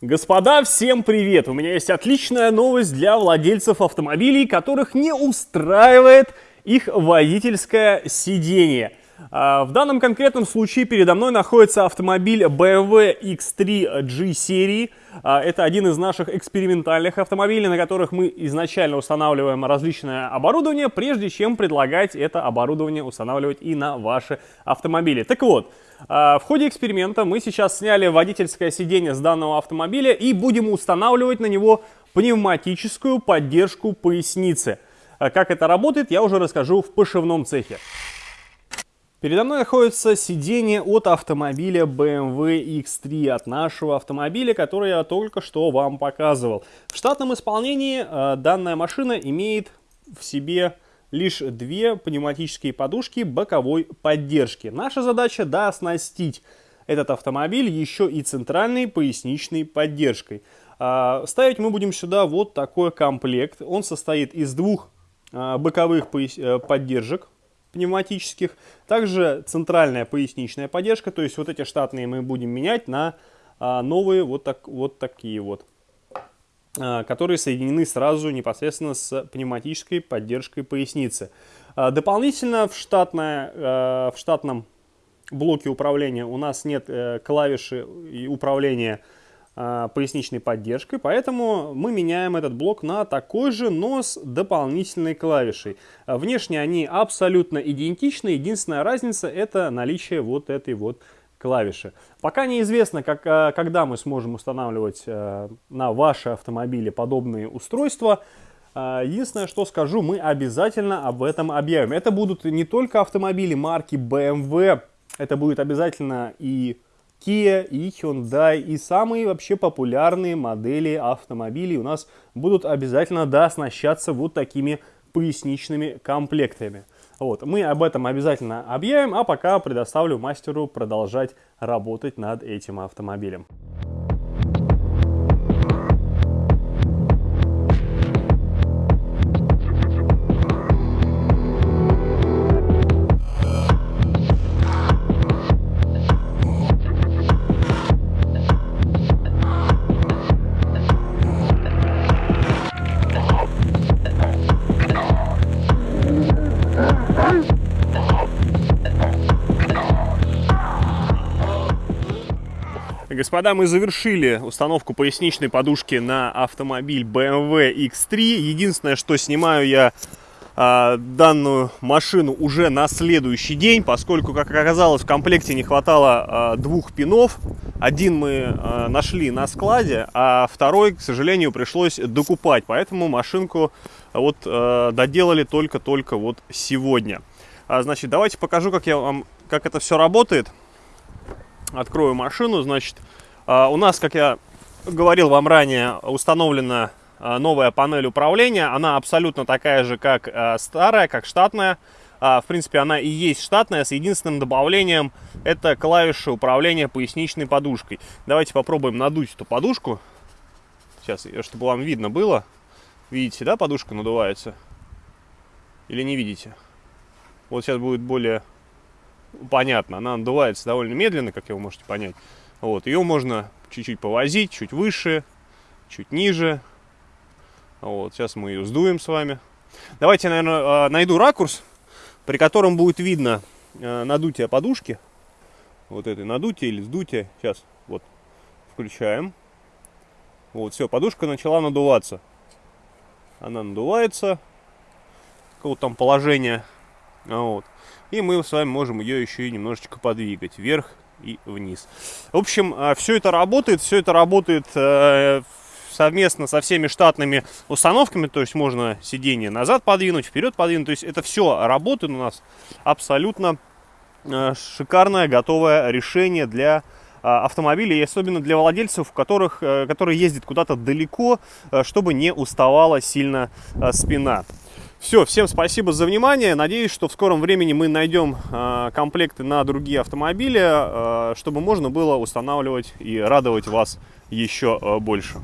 Господа, всем привет! У меня есть отличная новость для владельцев автомобилей, которых не устраивает их водительское сиденье. А, в данном конкретном случае передо мной находится автомобиль BMW X3 G серии. А, это один из наших экспериментальных автомобилей, на которых мы изначально устанавливаем различное оборудование, прежде чем предлагать это оборудование устанавливать и на ваши автомобили. Так вот, а, в ходе эксперимента мы сейчас сняли водительское сиденье с данного автомобиля и будем устанавливать на него пневматическую поддержку поясницы. Как это работает, я уже расскажу в пошивном цехе. Передо мной находится сиденье от автомобиля BMW X3, от нашего автомобиля, который я только что вам показывал. В штатном исполнении э, данная машина имеет в себе лишь две пневматические подушки боковой поддержки. Наша задача да, этот автомобиль еще и центральной поясничной поддержкой. Э, ставить мы будем сюда вот такой комплект. Он состоит из двух э, боковых поддержек пневматических. Также центральная поясничная поддержка, то есть вот эти штатные мы будем менять на а, новые вот, так, вот такие вот, а, которые соединены сразу непосредственно с пневматической поддержкой поясницы. А, дополнительно в, штатное, в штатном блоке управления у нас нет э, клавиши управления поясничной поддержкой, поэтому мы меняем этот блок на такой же, но с дополнительной клавишей. А, внешне они абсолютно идентичны, единственная разница это наличие вот этой вот клавиши. Пока неизвестно, как, а, когда мы сможем устанавливать на ваши автомобили подобные устройства. Единственное, что скажу, мы обязательно об этом объявим. Это будут не только автомобили марки BMW, это будет обязательно и Kia и Hyundai и самые вообще популярные модели автомобилей у нас будут обязательно дооснащаться вот такими поясничными комплектами. Вот, мы об этом обязательно объявим, а пока предоставлю мастеру продолжать работать над этим автомобилем. Господа, мы завершили установку поясничной подушки на автомобиль BMW X3. Единственное, что снимаю я а, данную машину уже на следующий день, поскольку, как оказалось, в комплекте не хватало а, двух пинов. Один мы а, нашли на складе, а второй, к сожалению, пришлось докупать. Поэтому машинку вот а, доделали только-только вот сегодня. А, значит, давайте покажу, как, я вам, как это все работает. Открою машину, значит, а, у нас, как я говорил вам ранее, установлена а, новая панель управления. Она абсолютно такая же, как а, старая, как штатная. В принципе, она и есть штатная, с единственным добавлением это клавиша управления поясничной подушкой. Давайте попробуем надуть эту подушку. Сейчас, чтобы вам видно было. Видите, да, подушка надувается? Или не видите? Вот сейчас будет более понятно. Она надувается довольно медленно, как вы можете понять. Вот, ее можно чуть-чуть повозить, чуть выше, чуть ниже. Вот, сейчас мы ее сдуем с вами. Давайте, наверное, а, найду ракурс, при котором будет видно а, надутие подушки. Вот этой надутие или сдутие. Сейчас, вот, включаем. Вот, все, подушка начала надуваться. Она надувается. Какого там положения. Вот. И мы с вами можем ее еще и немножечко подвигать вверх и вниз. В общем, а, все это работает, все это работает э, совместно со всеми штатными установками, то есть можно сиденье назад подвинуть, вперед подвинуть, то есть это все работает у нас абсолютно э, шикарное, готовое решение для а, автомобилей, и особенно для владельцев, которых, э, которые ездят куда-то далеко, чтобы не уставала сильно спина. Все, всем спасибо за внимание. Надеюсь, что в скором времени мы найдем э, комплекты на другие автомобили, э, чтобы можно было устанавливать и радовать вас еще э, больше.